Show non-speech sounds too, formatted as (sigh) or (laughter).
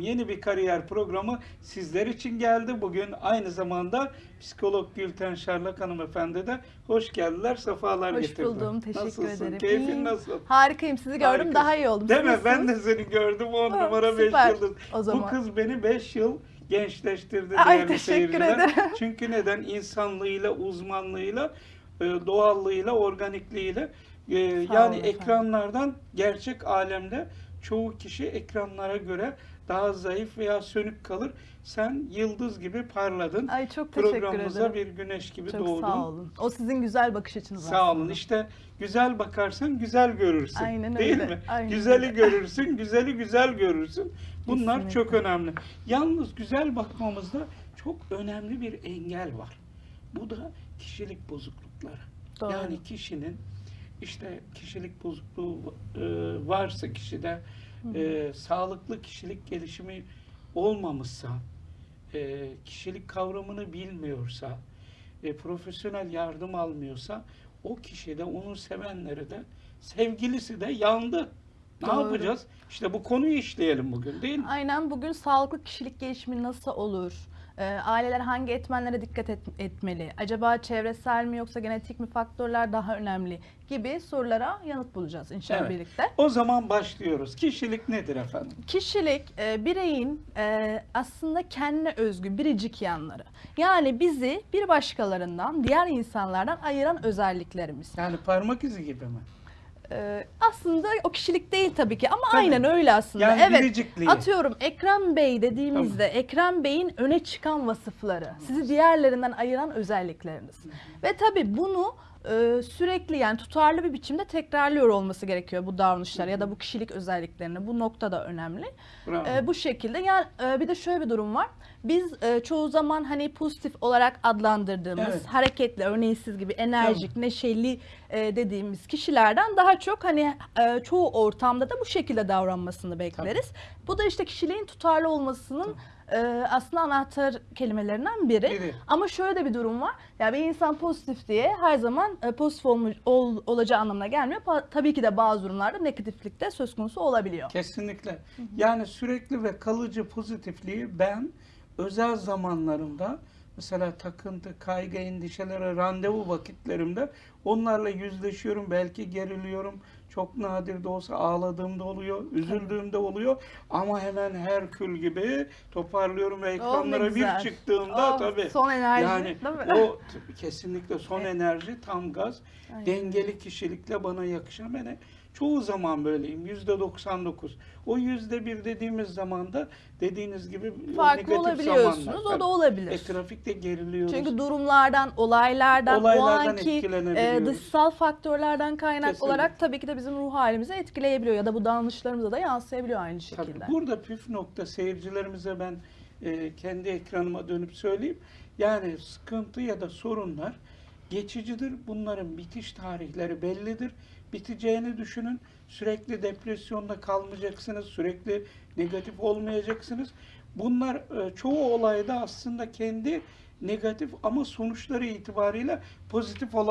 Yeni bir kariyer programı sizler için geldi. Bugün aynı zamanda psikolog Gülten Şarlak hanımefendi de hoş geldiler, sefalar Hoş getirdiler. buldum. Teşekkür Nasılsın? ederim. Keyfin nasıl? Harikayım. Sizi gördüm. Harikasın. Daha iyi oldum. Değil mi? Ben de seni gördüm 10 Ha, numara 5 süper. yıldız. O zaman. Bu kız beni 5 yıl gençleştirdi Ay, değerli teşekkür seyirciler. ederim. (laughs) Çünkü neden? İnsanlığıyla, uzmanlığıyla, e, doğallığıyla, organikliğiyle e, yani efendim. ekranlardan gerçek alemde çoğu kişi ekranlara göre daha zayıf veya sönük kalır. Sen yıldız gibi parladın. Ay çok teşekkür Programımıza ederim. bir güneş gibi Çok doğdun. sağ olun. O sizin güzel bakış açınız Sağ olun. aslında. İşte güzel bakarsan güzel görürsün. Aynen Değil öyle, mi? aynen Güzeli öyle. görürsün, güzeli güzel görürsün. Bunlar Kesinlikle. çok önemli. Yalnız güzel bakmamızda çok önemli bir engel var. Bu da kişilik bozuklukları. Doğru. Yani kişinin işte kişilik bozukluğu e, varsa kişide e, sağlıklı kişilik gelişimi olmamışsa, e, kişilik kavramını bilmiyorsa, e, profesyonel yardım almıyorsa o kişi de onun sevenleri de sevgilisi de yandı. Ne Doğru. yapacağız? İşte bu konuyu işleyelim bugün değil mi? Aynen bugün sağlıklı kişilik gelişimi nasıl olur? Ee, aileler hangi etmenlere dikkat et- etmeli? Acaba çevresel mi yoksa genetik mi faktörler daha önemli? Gibi sorulara yanıt bulacağız inşallah Evet. birlikte. O zaman başlıyoruz. Kişilik nedir efendim? Kişilik e, bireyin e, aslında kendine özgü biricik yanları. Yani bizi bir başkalarından, diğer insanlardan ayıran özelliklerimiz. Yani parmak izi gibi mi? E, aslında o kişilik değil tabii ki ama Tabii. aynen öyle aslında. Yani evet. biricikliği. Atıyorum Ekrem Bey dediğimizde Ekrem Bey'in öne çıkan vasıfları, sizi diğerlerinden ayıran özellikleriniz. Ve tabii bunu e, sürekli yani tutarlı bir biçimde tekrarlıyor olması gerekiyor bu davranışlar ya da bu kişilik özelliklerini. Bu nokta da önemli. Bravo. E, bu şekilde yani e, bir de şöyle bir durum var. Biz e, çoğu zaman hani pozitif olarak adlandırdığımız, Evet. hareketli, örneğin siz gibi enerjik, neşeli e, dediğimiz kişilerden daha çok hani e, çoğu ortamda da bu şekilde davranmasını bekleriz. Bu da işte kişiliğin tutarlı olmasının e, aslında anahtar kelimelerinden biri. Biri. Ama şöyle de bir durum var. Ya bir insan pozitif diye her zaman e, pozitif olmuş, ol- olacağı anlamına gelmiyor. Pa- tabii ki de bazı durumlarda negatiflik de söz konusu olabiliyor. Kesinlikle. Yani sürekli ve kalıcı pozitifliği ben özel zamanlarımda mesela takıntı, kaygı, endişelere, randevu vakitlerimde onlarla yüzleşiyorum. Belki geriliyorum. Çok nadir de olsa ağladığımda oluyor, üzüldüğümde oluyor. Ama hemen Herkül gibi toparlıyorum ve Oh, ekranlara bir güzel. çıktığımda Oh, tabii. son enerji, Yani değil mi? o kesinlikle son Evet. enerji, tam gaz, Aynen. dengeli kişilikle bana yakışan. Ben çoğu zaman böyleyim. Yüzde 99. O yüzde bir dediğimiz zaman da dediğiniz gibi Farklı olabiliyorsunuz. zamanlar. O da olabilir. E, trafikte geriliyoruz. Çünkü durumlardan, olaylardan, Olaylardan o anki e, dışsal faktörlerden kaynak Kesinlikle. olarak tabii ki de bizim ruh halimizi etkileyebiliyor ya da bu davranışlarımıza da yansıyabiliyor aynı Tabii şekilde. burada püf nokta seyircilerimize ben e, kendi ekranıma dönüp söyleyeyim. Yani sıkıntı ya da sorunlar geçicidir. Bunların bitiş tarihleri bellidir. Biteceğini düşünün. Sürekli depresyonda kalmayacaksınız. Sürekli negatif olmayacaksınız. Bunlar e, çoğu olayda aslında kendi negatif ama sonuçları itibariyle pozitif olabilir.